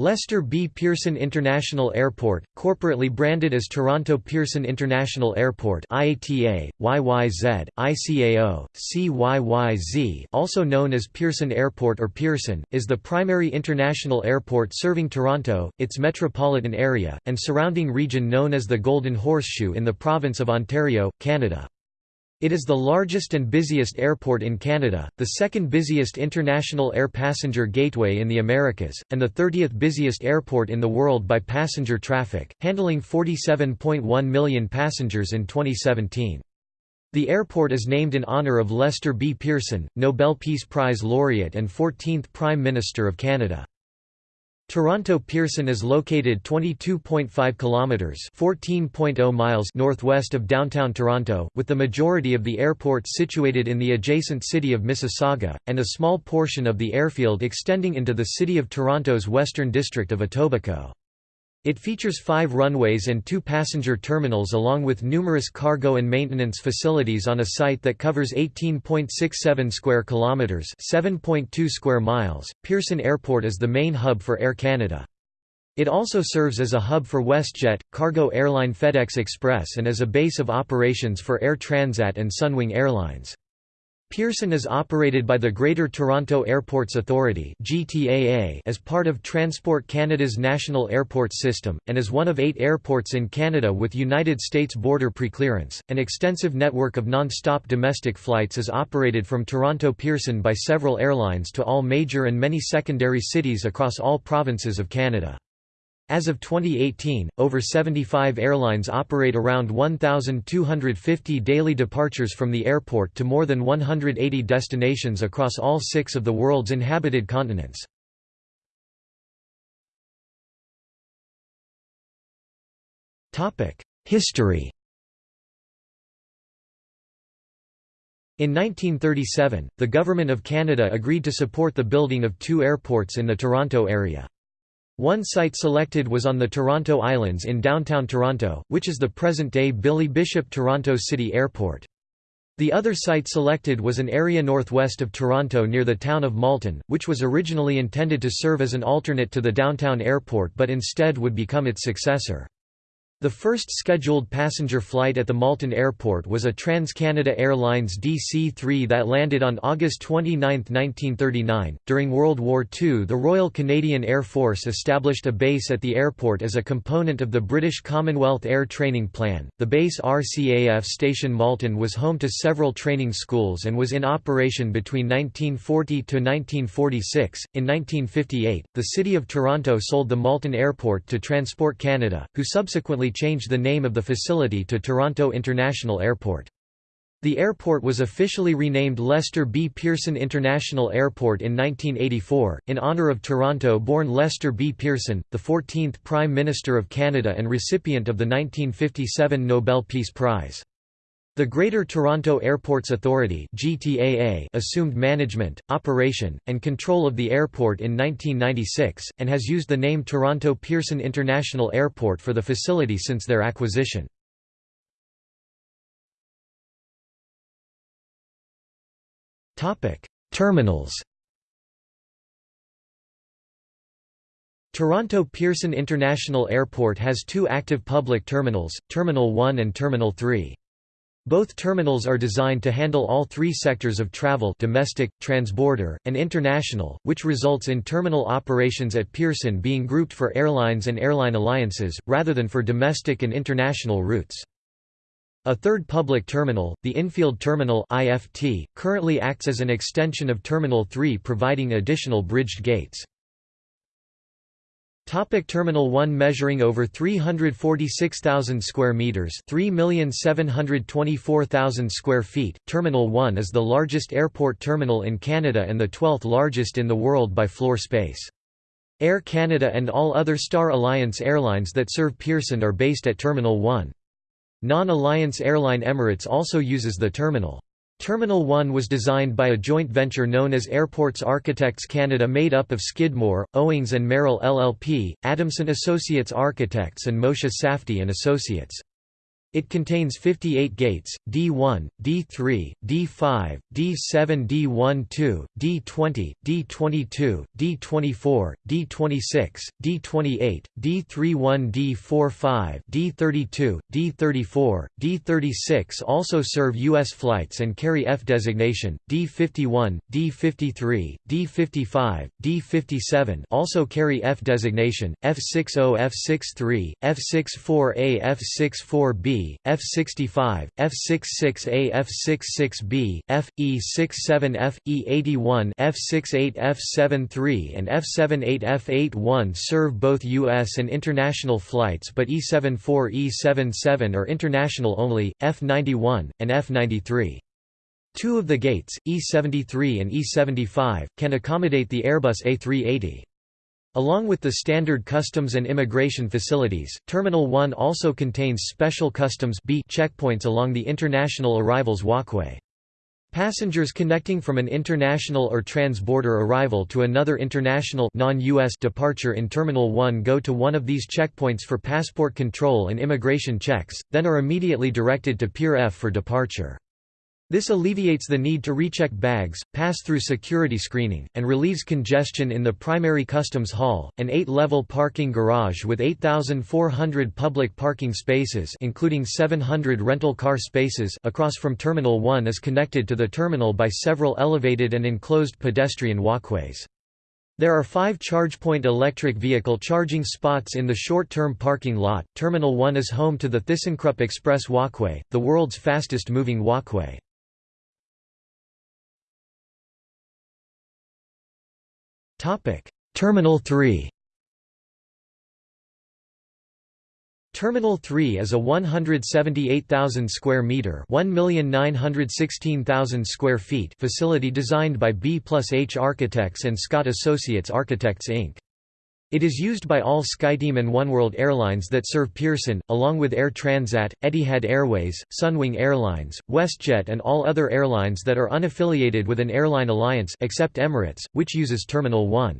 Lester B. Pearson International Airport, corporately branded as Toronto Pearson International Airport IATA, YYZ, ICAO, CYYZ also known as Pearson Airport or Pearson, is the primary international airport serving Toronto, its metropolitan area, and surrounding region known as the Golden Horseshoe in the province of Ontario, Canada. It is the largest and busiest airport in Canada, the second busiest international air passenger gateway in the Americas, and the 30th busiest airport in the world by passenger traffic, handling 47.1 million passengers in 2017. The airport is named in honour of Lester B. Pearson, Nobel Peace Prize laureate and 14th Prime Minister of Canada. Toronto Pearson is located 22.5 kilometers (14.0 miles) northwest of downtown Toronto, with the majority of the airport situated in the adjacent city of Mississauga and a small portion of the airfield extending into the city of Toronto's western district of Etobicoke. It features five runways and two passenger terminals along with numerous cargo and maintenance facilities on a site that covers 18.67 square kilometers, 7.2 square miles. Pearson Airport is the main hub for Air Canada. It also serves as a hub for WestJet, cargo airline FedEx Express and as a base of operations for Air Transat and Sunwing Airlines. Pearson is operated by the Greater Toronto Airports Authority as part of Transport Canada's national airport system, and is one of eight airports in Canada with United States border preclearance. An extensive network of non-stop domestic flights is operated from Toronto Pearson by several airlines to all major and many secondary cities across all provinces of Canada. As of 2018, over 75 airlines operate around 1,250 daily departures from the airport to more than 180 destinations across all six of the world's inhabited continents. History In 1937, the Government of Canada agreed to support the building of two airports in the Toronto area. One site selected was on the Toronto Islands in downtown Toronto, which is the present-day Billy Bishop Toronto City Airport. The other site selected was an area northwest of Toronto near the town of Malton, which was originally intended to serve as an alternate to the downtown airport but instead would become its successor. The first scheduled passenger flight at the Malton Airport was a TransCanada Airlines DC-3 that landed on August 29, 1939. During World War II, the Royal Canadian Air Force established a base at the airport as a component of the British Commonwealth Air Training Plan. The base RCAF Station Malton was home to several training schools and was in operation between 1940 to 1946. In 1958, the City of Toronto sold the Malton Airport to Transport Canada, who subsequently changed the name of the facility to Toronto International Airport. The airport was officially renamed Lester B. Pearson International Airport in 1984, in honour of Toronto-born Lester B. Pearson, the 14th Prime Minister of Canada and recipient of the 1957 Nobel Peace Prize. The Greater Toronto Airports Authority (GTAA) assumed management, operation, and control of the airport in 1996, and has used the name Toronto Pearson International Airport for the facility since their acquisition. Terminals Toronto Pearson International Airport has two active public terminals, Terminal 1 and Terminal 3. Both terminals are designed to handle all three sectors of travel domestic, transborder, and international, which results in terminal operations at Pearson being grouped for airlines and airline alliances, rather than for domestic and international routes. A third public terminal, the Infield Terminal IFT, currently acts as an extension of Terminal 3 providing additional bridged gates. Topic Terminal 1 measuring over 346,000 square meters, 3,724,000 square feet. Terminal 1 is the largest airport terminal in Canada and the 12th largest in the world by floor space. Air Canada and all other Star Alliance airlines that serve Pearson are based at Terminal 1. Non-Alliance airline Emirates also uses the terminal. Terminal 1 was designed by a joint venture known as Airports Architects Canada made up of Skidmore, Owings and Merrill LLP, Adamson Associates Architects and Moshe Safdie and Associates. It contains 58 gates, D1, D3, D5, D7 D12, D20, D22, D24, D26, D28, D31 D45, D32, D34, D36 also serve U.S. flights and carry F designation, D51, D53, D55, D57 also carry F designation, F60 F63, F64A F64B F65, F66A F66B, F, E67F, E81 F68 F73 and F78 F81 serve both U.S. and international flights but E74 E77 are international only, F91, and F93. Two of the gates, E73 and E75, can accommodate the Airbus A380. Along with the standard customs and immigration facilities, Terminal 1 also contains special customs B checkpoints along the international arrivals walkway. Passengers connecting from an international or trans-border arrival to another international non-US departure in Terminal 1 go to one of these checkpoints for passport control and immigration checks, then are immediately directed to Pier F for departure. This alleviates the need to recheck bags, pass through security screening, and relieves congestion in the primary customs hall. An eight-level parking garage with 8,400 public parking spaces, including 700 rental car spaces, across from Terminal 1 is connected to the terminal by several elevated and enclosed pedestrian walkways. There are five ChargePoint electric vehicle charging spots in the short-term parking lot. Terminal 1 is home to the ThyssenKrupp Express Walkway, the world's fastest moving walkway. Topic: Terminal 3. Terminal 3 is a 178,000 square meter, 1,916,000 square feet facility designed by B plus H Architects and Scott Associates Architects Inc. It is used by all SkyTeam and Oneworld airlines that serve Pearson, along with Air Transat, Etihad Airways, Sunwing Airlines, WestJet and all other airlines that are unaffiliated with an airline alliance except Emirates, which uses Terminal 1.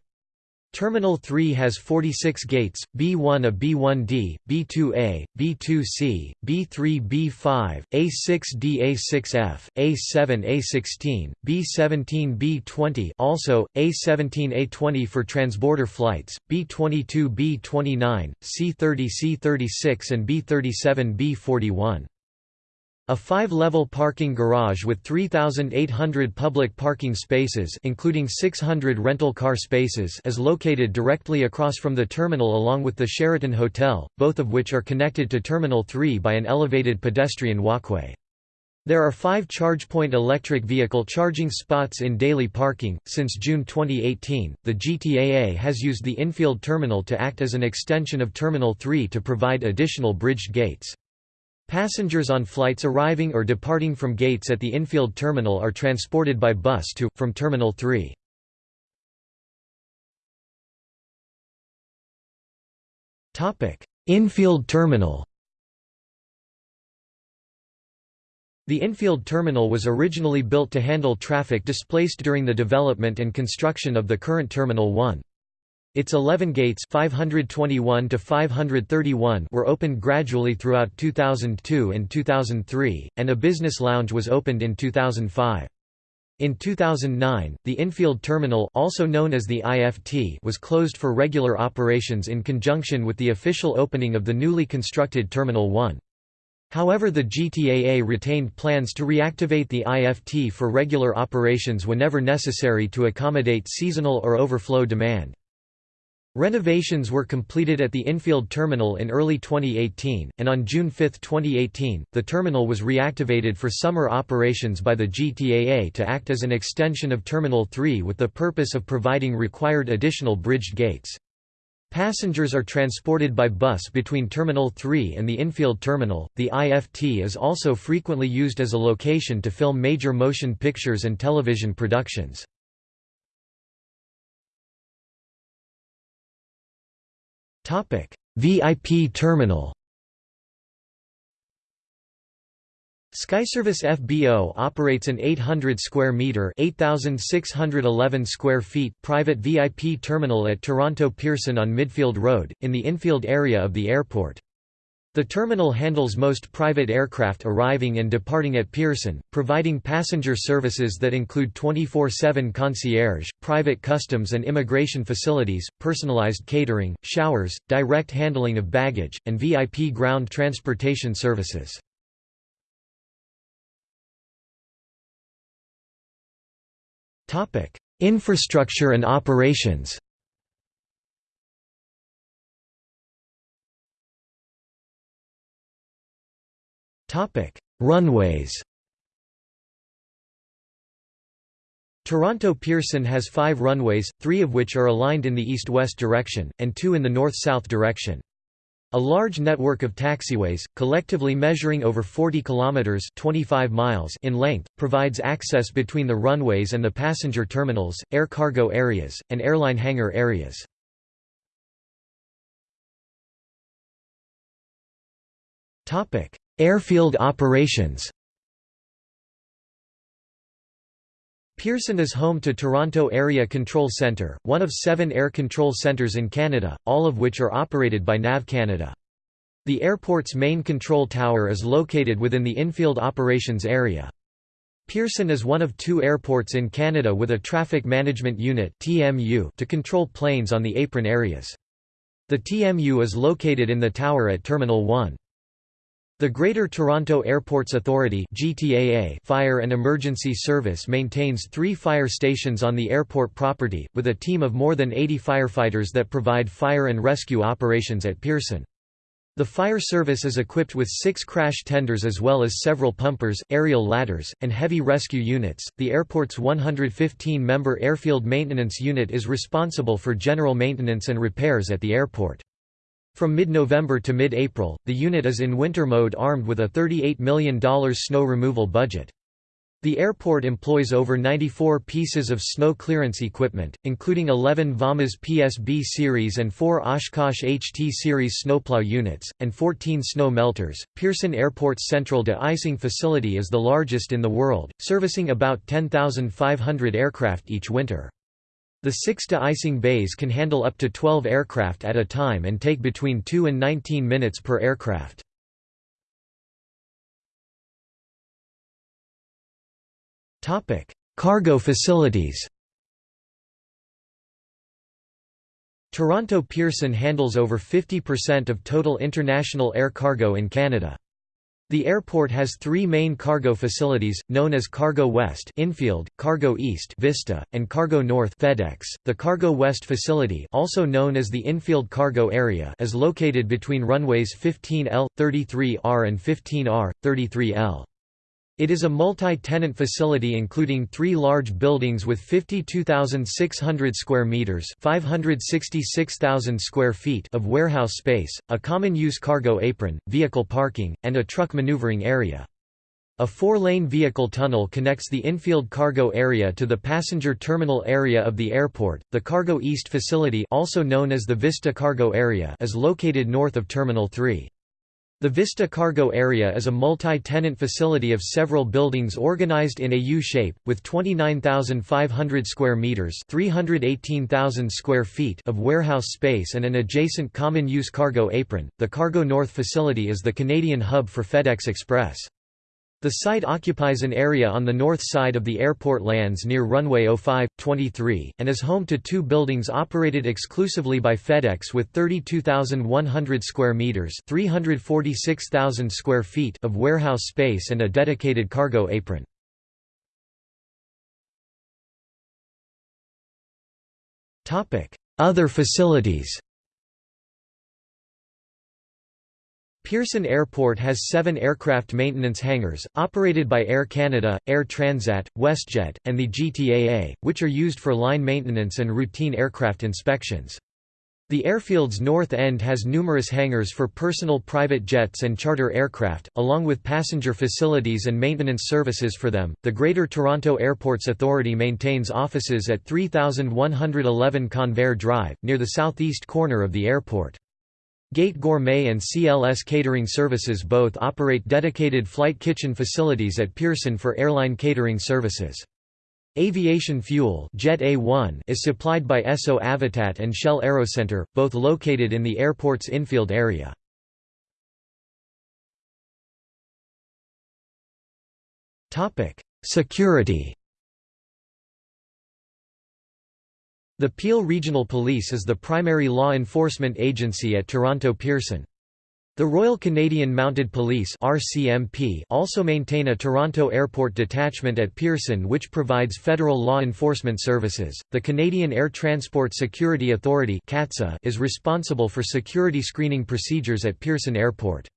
Terminal 3 has 46 gates, B1 a B1D, B2A, B2C, B3 B5, A6D A6F, A7 A16, B17 B20 also, A17 A20 for transborder flights, B22 B29, C30 C36 and B37 B41. A five-level parking garage with 3,800 public parking spaces including 600 rental car spaces is located directly across from the terminal along with the Sheraton Hotel, both of which are connected to Terminal 3 by an elevated pedestrian walkway. There are five ChargePoint electric vehicle charging spots in daily parking. Since June 2018, the GTAA has used the infield terminal to act as an extension of Terminal 3 to provide additional bridged gates. Passengers on flights arriving or departing from gates at the infield terminal are transported by bus to, from Terminal 3. Infield terminal The infield terminal was originally built to handle traffic displaced during the development and construction of the current Terminal 1. Its 11 gates 521 to 531 were opened gradually throughout 2002 and 2003, and a business lounge was opened in 2005. In 2009, the infield terminal also known as the IFT was closed for regular operations in conjunction with the official opening of the newly constructed Terminal 1. However the GTAA retained plans to reactivate the IFT for regular operations whenever necessary to accommodate seasonal or overflow demand. Renovations were completed at the infield terminal in early 2018, and on June 5, 2018, the terminal was reactivated for summer operations by the GTAA to act as an extension of Terminal 3 with the purpose of providing required additional bridged gates. Passengers are transported by bus between Terminal 3 and the infield terminal. The IFT is also frequently used as a location to film major motion pictures and television productions. VIP terminal Skyservice FBO operates an 800 square meter, 8611 square feet private VIP terminal at Toronto Pearson on Midfield Road in the infield area of the airport. The terminal handles most private aircraft arriving and departing at Pearson, providing passenger services that include 24-7 concierge, private customs and immigration facilities, personalized catering, showers, direct handling of baggage, and VIP ground transportation services. Infrastructure and operations Topic: Runways. Toronto Pearson has five runways, three of which are aligned in the east-west direction, and two in the north-south direction. A large network of taxiways, collectively measuring over 40 kilometers (25 miles) in length, provides access between the runways and the passenger terminals, air cargo areas, and airline hangar areas. Topic: Airfield operations Pearson is home to Toronto Area Control Centre, one of seven air control centres in Canada, all of which are operated by NAV Canada. The airport's main control tower is located within the infield operations area. Pearson is one of two airports in Canada with a Traffic Management Unit to control planes on the apron areas. The TMU is located in the tower at Terminal 1. The Greater Toronto Airports Authority GTAA Fire and Emergency Service maintains three fire stations on the airport property, with a team of more than 80 firefighters that provide fire and rescue operations at Pearson. The fire service is equipped with six crash tenders as well as several pumpers, aerial ladders, and heavy rescue units. The airport's 115 member Airfield Maintenance Unit is responsible for general maintenance and repairs at the airport. From mid-November to mid-April, the unit is in winter mode armed with a $38 million snow removal budget. The airport employs over 94 pieces of snow clearance equipment, including 11 Vammas PSB series and 4 Oshkosh HT series snowplow units, and 14 snow melters. Pearson Airport's central de-icing facility is the largest in the world, servicing about 10,500 aircraft each winter. The six de-icing bays can handle up to 12 aircraft at a time and take between 2 and 19 minutes per aircraft. Cargo facilities Toronto Pearson handles over 50% of total international air cargo in Canada. The airport has three main cargo facilities, known as Cargo West infield, Cargo East Vista, and Cargo North FedEx. .The Cargo West facility also known as the infield cargo area is located between runways 15L, 33R and 15R, 33L. It is a multi-tenant facility including three large buildings with 52,600 square meters (566,000 square feet) of warehouse space, a common-use cargo apron, vehicle parking, and a truck maneuvering area. A four-lane vehicle tunnel connects the infield cargo area to the passenger terminal area of the airport. The Cargo East facility, also known as the Vista Cargo Area, is located north of Terminal 3. The Vista Cargo Area is a multi-tenant facility of several buildings organized in a U-shape, with 29,500 square meters (318,000 square feet) of warehouse space and an adjacent common-use cargo apron. The Cargo North facility is the Canadian hub for FedEx Express. The site occupies an area on the north side of the airport lands near runway 05, 23, and is home to two buildings operated exclusively by FedEx with 32,100 square meters (346,000 square feet) of warehouse space and a dedicated cargo apron. Other facilities. Pearson Airport has seven aircraft maintenance hangars, operated by Air Canada, Air Transat, WestJet, and the GTAA, which are used for line maintenance and routine aircraft inspections. The airfield's north end has numerous hangars for personal private jets and charter aircraft, along with passenger facilities and maintenance services for them. The Greater Toronto Airports Authority maintains offices at 3111 Convair Drive, near the southeast corner of the airport. Gate Gourmet and CLS Catering Services both operate dedicated flight kitchen facilities at Pearson for airline catering services. Aviation fuel Jet A1 is supplied by Esso Avitat and Shell AeroCenter, both located in the airport's infield area. Security The Peel Regional Police is the primary law enforcement agency at Toronto Pearson. The Royal Canadian Mounted Police (RCMP) also maintain a Toronto Airport detachment at Pearson which provides federal law enforcement services. The Canadian Air Transport Security Authority is responsible for security screening procedures at Pearson Airport.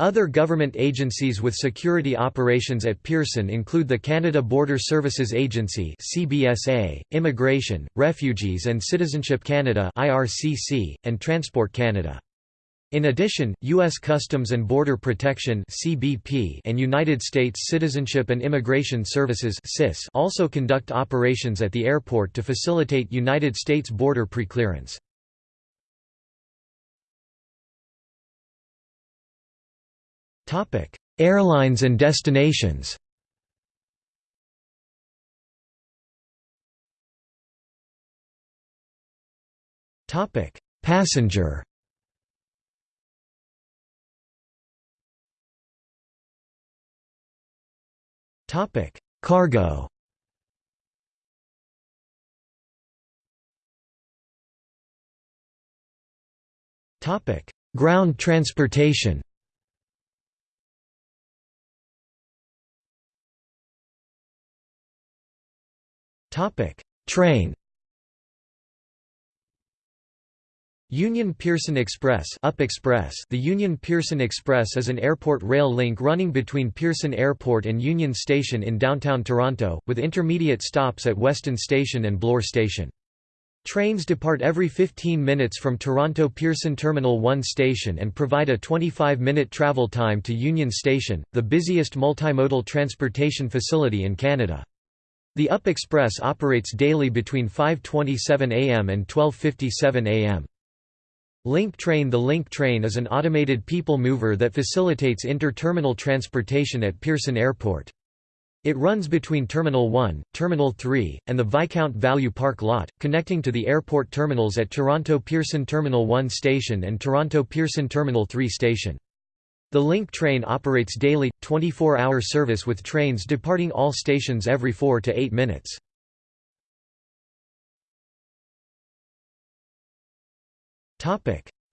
Other government agencies with security operations at Pearson include the Canada Border Services Agency (CBSA), Immigration, Refugees and Citizenship Canada (IRCC), and Transport Canada. In addition, U.S. Customs and Border Protection (CBP) and United States Citizenship and Immigration Services (CIS) also conduct operations at the airport to facilitate United States border preclearance. Airlines and destinations. Topic: Passenger. Topic: Cargo. Topic: Ground transportation. Topic: Train. Union Pearson Express, Up Express The Union Pearson Express is an airport rail link running between Pearson Airport and Union Station in downtown Toronto, with intermediate stops at Weston Station and Bloor Station. Trains depart every 15 minutes from Toronto Pearson Terminal 1 station and provide a 25-minute travel time to Union Station, the busiest multimodal transportation facility in Canada. The Up Express operates daily between 5.27 am and 12.57 am. Link Train The Link Train is an automated people mover that facilitates inter-terminal transportation at Pearson Airport. It runs between Terminal 1, Terminal 3, and the Viscount Value Park lot, connecting to the airport terminals at Toronto Pearson Terminal 1 station and Toronto Pearson Terminal 3 station. The Link train operates daily, 24-hour service with trains departing all stations every 4 to 8 minutes.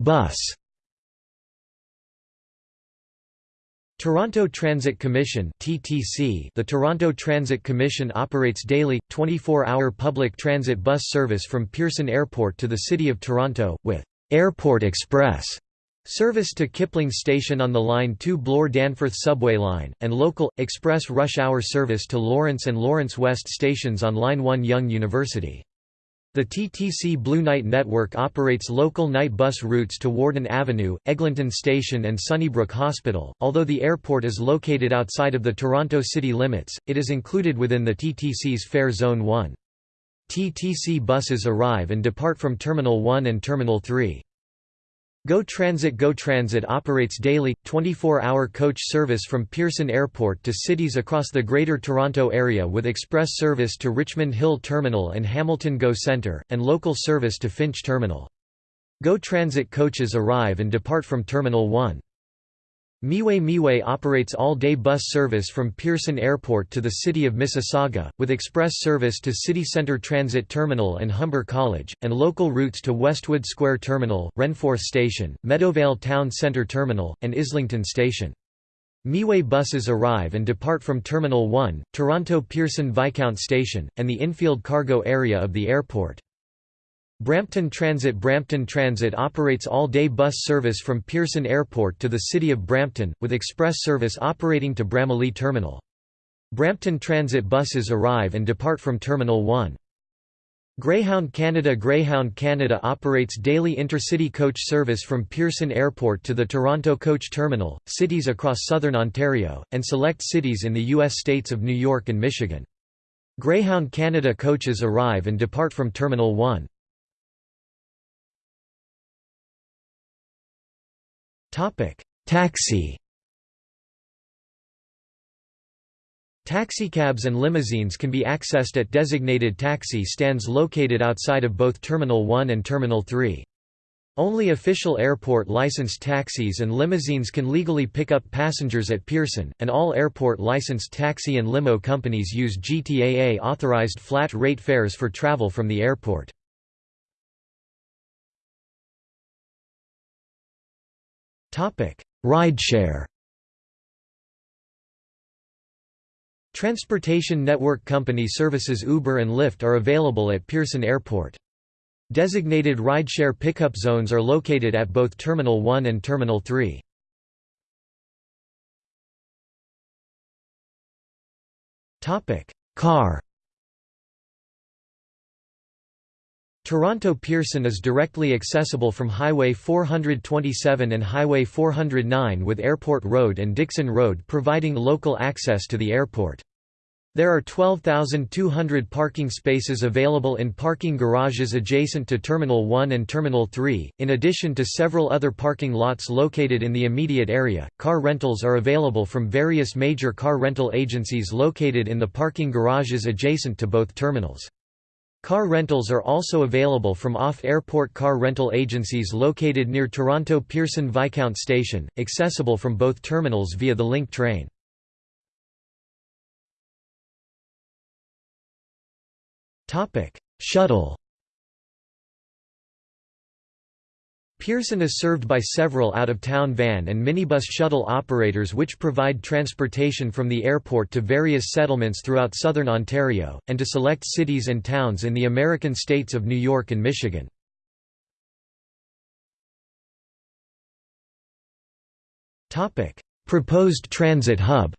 Bus. Toronto Transit Commission (TTC). The Toronto Transit Commission operates daily 24-hour public transit bus service from Pearson Airport to the City of Toronto with Airport Express service to Kipling Station on the Line 2 Bloor-Danforth subway line and local express rush hour service to Lawrence and Lawrence West stations on Line 1 Yonge University. The TTC Blue Night network operates local night bus routes to Warden Avenue, Eglinton Station and Sunnybrook Hospital. Although the airport is located outside of the Toronto city limits, it is included within the TTC's Fare Zone 1. TTC buses arrive and depart from Terminal 1 and Terminal 3. Go Transit Go Transit operates daily, 24-hour coach service from Pearson Airport to cities across the Greater Toronto Area with express service to Richmond Hill Terminal and Hamilton GO Centre, and local service to Finch Terminal. Go Transit coaches arrive and depart from Terminal 1. Miway Miway operates all-day bus service from Pearson Airport to the city of Mississauga, with express service to City Centre Transit Terminal and Humber College, and local routes to Westwood Square Terminal, Renforth Station, Meadowvale Town Centre Terminal, and Islington Station. Miway buses arrive and depart from Terminal 1, Toronto Pearson Viscount Station, and the infield cargo area of the airport. Brampton Transit Brampton Transit operates all-day bus service from Pearson Airport to the city of Brampton, with express service operating to Bramalea Terminal. Brampton Transit buses arrive and depart from Terminal 1. Greyhound Canada Greyhound Canada operates daily intercity coach service from Pearson Airport to the Toronto Coach Terminal, cities across southern Ontario, and select cities in the U.S. states of New York and Michigan. Greyhound Canada coaches arrive and depart from Terminal 1. Taxi Taxicabs and limousines can be accessed at designated taxi stands located outside of both Terminal 1 and Terminal 3. Only official airport licensed taxis and limousines can legally pick up passengers at Pearson, and all airport licensed taxi and limo companies use GTAA authorized flat rate fares for travel from the airport. Rideshare Transportation network company services Uber and Lyft are available at Pearson Airport. Designated rideshare pickup zones are located at both Terminal 1 and Terminal 3. Car Toronto Pearson is directly accessible from Highway 427 and Highway 409 with Airport Road and Dixon Road providing local access to the airport. There are 12,200 parking spaces available in parking garages adjacent to Terminal 1 and Terminal 3, in addition to several other parking lots located in the immediate area. Car rentals are available from various major car rental agencies located in the parking garages adjacent to both terminals. Car rentals are also available from off-airport car rental agencies located near Toronto Pearson Viscount Station, accessible from both terminals via the Link train. Shuttle. Pearson is served by several out-of-town van and minibus shuttle operators which provide transportation from the airport to various settlements throughout southern Ontario, and to select cities and towns in the American states of New York and Michigan. Proposed transit hub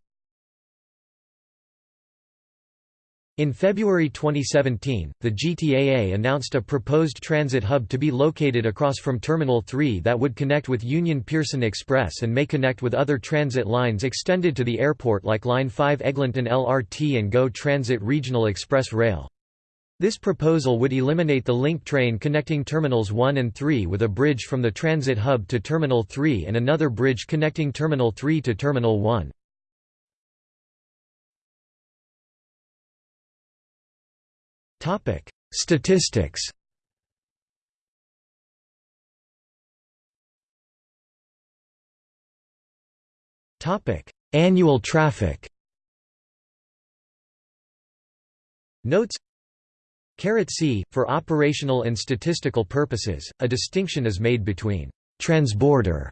In February 2017, the GTAA announced a proposed transit hub to be located across from Terminal 3 that would connect with Union Pearson Express and may connect with other transit lines extended to the airport like Line 5 Eglinton LRT and GO Transit Regional Express Rail. This proposal would eliminate the link train connecting Terminals 1 and 3 with a bridge from the transit hub to Terminal 3 and another bridge connecting Terminal 3 to Terminal 1. Statistics. Annual traffic. Notes C, for operational and statistical purposes, a distinction is made between «transborder»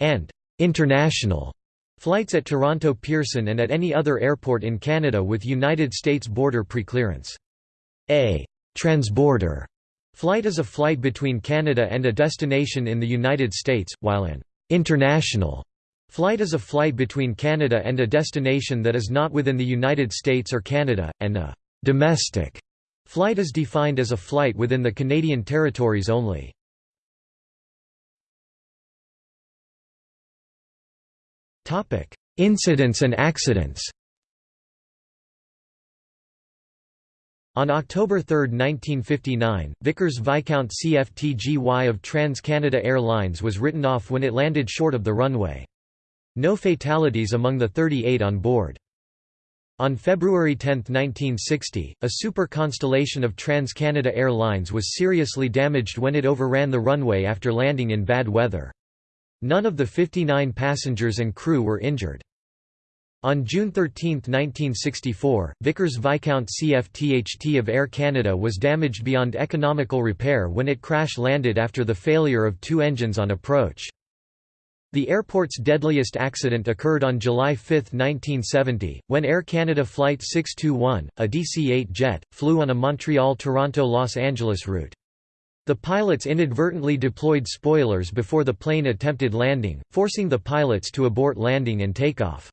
and «international» flights at Toronto Pearson and at any other airport in Canada with United States border preclearance. A. Transborder. Flight is a flight between Canada and a destination in the United States, while an international flight is a flight between Canada and a destination that is not within the United States or Canada, and a domestic flight is defined as a flight within the Canadian territories only. Incidents and accidents On October 3, 1959, Vickers Viscount CFTGY of Trans-Canada Airlines was written off when it landed short of the runway. No fatalities among the 38 on board. On February 10, 1960, a super constellation of Trans-Canada Airlines was seriously damaged when it overran the runway after landing in bad weather. None of the 59 passengers and crew were injured. On June 13, 1964, Vickers Viscount CFTHT of Air Canada was damaged beyond economical repair when it crash-landed after the failure of two engines on approach. The airport's deadliest accident occurred on July 5, 1970, when Air Canada Flight 621, a DC-8 jet, flew on a Montreal–Toronto–Los Angeles route. The pilots inadvertently deployed spoilers before the plane attempted landing, forcing the pilots to abort landing and takeoff.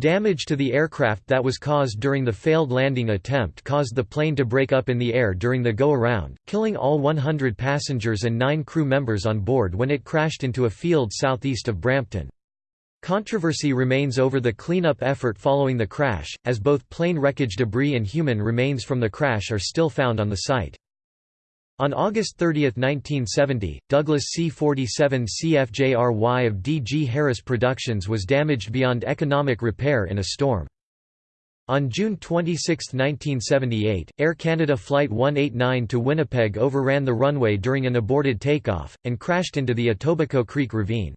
Damage to the aircraft that was caused during the failed landing attempt caused the plane to break up in the air during the go-around, killing all 100 passengers and nine crew members on board when it crashed into a field southeast of Brampton. Controversy remains over the cleanup effort following the crash, as both plane wreckage debris and human remains from the crash are still found on the site. On August 30, 1970, Douglas C-47 CFJRY of D. G. Harris Productions was damaged beyond economic repair in a storm. On June 26, 1978, Air Canada Flight 189 to Winnipeg overran the runway during an aborted takeoff, and crashed into the Etobicoke Creek ravine.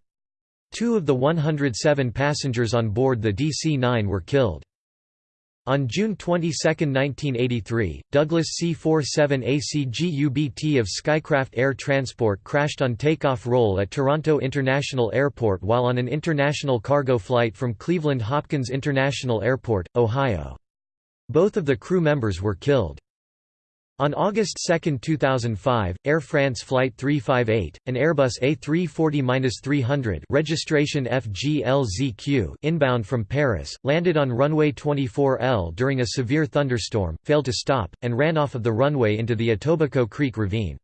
Two of the 107 passengers on board the DC-9 were killed. On June 22, 1983, Douglas C-47 ACGUBT of Skycraft Air Transport crashed on takeoff roll at Toronto International Airport while on an international cargo flight from Cleveland Hopkins International Airport, Ohio. Both of the crew members were killed. On August 2, 2005, Air France Flight 358, an Airbus A340-300 registration FGLZQ inbound from Paris, landed on runway 24L during a severe thunderstorm, failed to stop, and ran off of the runway into the Etobicoke Creek ravine.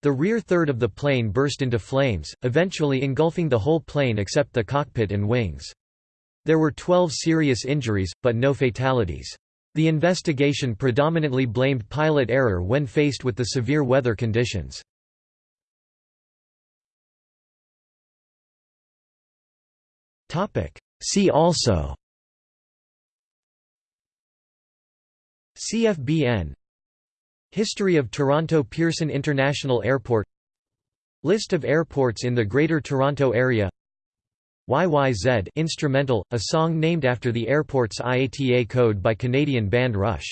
The rear third of the plane burst into flames, eventually engulfing the whole plane except the cockpit and wings. There were 12 serious injuries, but no fatalities. The investigation predominantly blamed pilot error when faced with the severe weather conditions. See also CFBN History of Toronto Pearson International Airport List of airports in the Greater Toronto Area YYZ instrumental, a song named after the airport's IATA code by Canadian band Rush